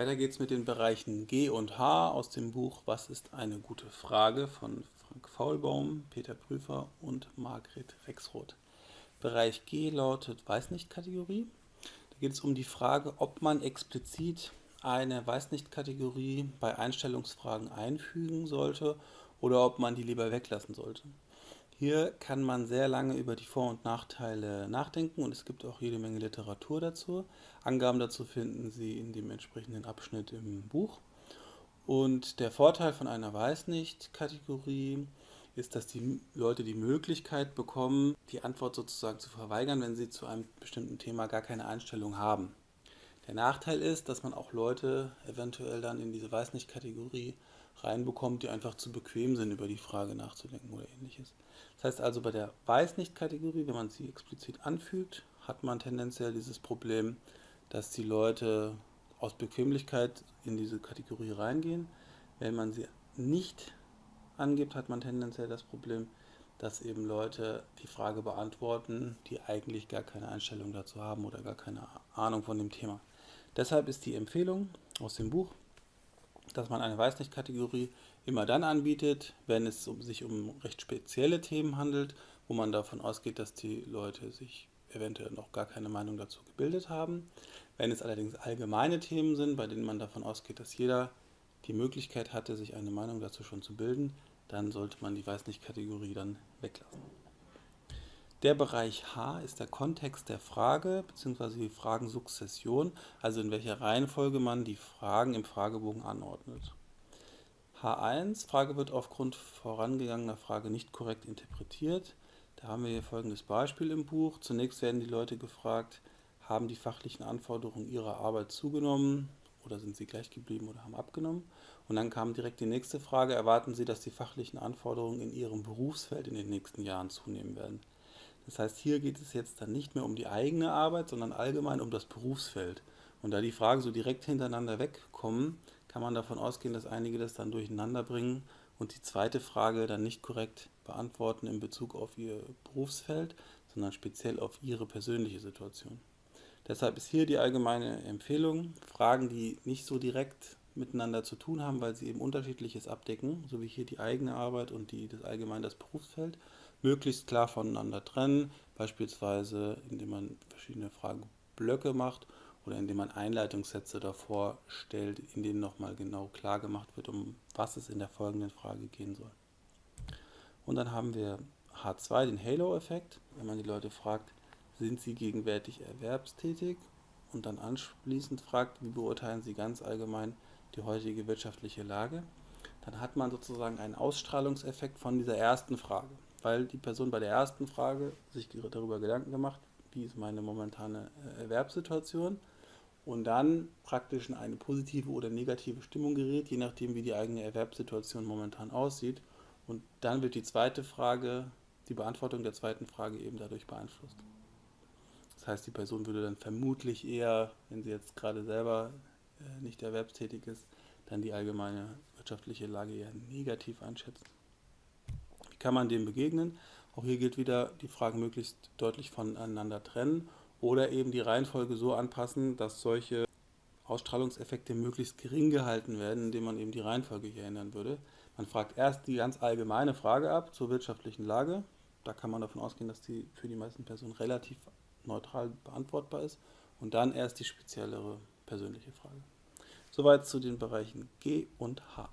Weiter geht's mit den Bereichen G und H aus dem Buch Was ist eine gute Frage von Frank Faulbaum, Peter Prüfer und Margret Rexroth. Bereich G lautet Weiß nicht Kategorie. Da geht es um die Frage, ob man explizit eine Weiß nicht Kategorie bei Einstellungsfragen einfügen sollte oder ob man die lieber weglassen sollte. Hier kann man sehr lange über die Vor- und Nachteile nachdenken und es gibt auch jede Menge Literatur dazu. Angaben dazu finden Sie in dem entsprechenden Abschnitt im Buch. Und der Vorteil von einer Weiß nicht Kategorie ist, dass die Leute die Möglichkeit bekommen, die Antwort sozusagen zu verweigern, wenn sie zu einem bestimmten Thema gar keine Einstellung haben. Der Nachteil ist, dass man auch Leute eventuell dann in diese Weiß nicht Kategorie reinbekommt, die einfach zu bequem sind, über die Frage nachzudenken oder ähnliches. Das heißt also, bei der Weiß-nicht-Kategorie, wenn man sie explizit anfügt, hat man tendenziell dieses Problem, dass die Leute aus Bequemlichkeit in diese Kategorie reingehen. Wenn man sie nicht angibt, hat man tendenziell das Problem, dass eben Leute die Frage beantworten, die eigentlich gar keine Einstellung dazu haben oder gar keine Ahnung von dem Thema. Deshalb ist die Empfehlung aus dem Buch, dass man eine Weiß nicht-Kategorie immer dann anbietet, wenn es sich um recht spezielle Themen handelt, wo man davon ausgeht, dass die Leute sich eventuell noch gar keine Meinung dazu gebildet haben. Wenn es allerdings allgemeine Themen sind, bei denen man davon ausgeht, dass jeder die Möglichkeit hatte, sich eine Meinung dazu schon zu bilden, dann sollte man die Weiß nicht-Kategorie dann weglassen. Der Bereich H ist der Kontext der Frage bzw. die Fragensukzession, also in welcher Reihenfolge man die Fragen im Fragebogen anordnet. H1, Frage wird aufgrund vorangegangener Frage nicht korrekt interpretiert. Da haben wir hier folgendes Beispiel im Buch. Zunächst werden die Leute gefragt, haben die fachlichen Anforderungen ihrer Arbeit zugenommen oder sind sie gleich geblieben oder haben abgenommen? Und dann kam direkt die nächste Frage, erwarten Sie, dass die fachlichen Anforderungen in Ihrem Berufsfeld in den nächsten Jahren zunehmen werden? Das heißt, hier geht es jetzt dann nicht mehr um die eigene Arbeit, sondern allgemein um das Berufsfeld. Und da die Fragen so direkt hintereinander wegkommen, kann man davon ausgehen, dass einige das dann durcheinander bringen und die zweite Frage dann nicht korrekt beantworten in Bezug auf ihr Berufsfeld, sondern speziell auf ihre persönliche Situation. Deshalb ist hier die allgemeine Empfehlung, Fragen, die nicht so direkt miteinander zu tun haben, weil sie eben unterschiedliches abdecken, so wie hier die eigene Arbeit und die, das allgemein das Berufsfeld, möglichst klar voneinander trennen, beispielsweise indem man verschiedene Fragenblöcke macht oder indem man Einleitungssätze davor stellt, in denen nochmal genau klar gemacht wird, um was es in der folgenden Frage gehen soll. Und dann haben wir H2, den Halo-Effekt, wenn man die Leute fragt, sind sie gegenwärtig erwerbstätig? Und dann anschließend fragt, wie beurteilen sie ganz allgemein die heutige wirtschaftliche Lage, dann hat man sozusagen einen Ausstrahlungseffekt von dieser ersten Frage weil die Person bei der ersten Frage sich darüber Gedanken gemacht, wie ist meine momentane äh, Erwerbssituation und dann praktisch in eine positive oder negative Stimmung gerät, je nachdem wie die eigene Erwerbssituation momentan aussieht. Und dann wird die zweite Frage, die Beantwortung der zweiten Frage eben dadurch beeinflusst. Das heißt, die Person würde dann vermutlich eher, wenn sie jetzt gerade selber äh, nicht erwerbstätig ist, dann die allgemeine wirtschaftliche Lage eher negativ einschätzen kann man dem begegnen. Auch hier gilt wieder die Frage möglichst deutlich voneinander trennen oder eben die Reihenfolge so anpassen, dass solche Ausstrahlungseffekte möglichst gering gehalten werden, indem man eben die Reihenfolge hier ändern würde. Man fragt erst die ganz allgemeine Frage ab zur wirtschaftlichen Lage. Da kann man davon ausgehen, dass die für die meisten Personen relativ neutral beantwortbar ist. Und dann erst die speziellere persönliche Frage. Soweit zu den Bereichen G und H.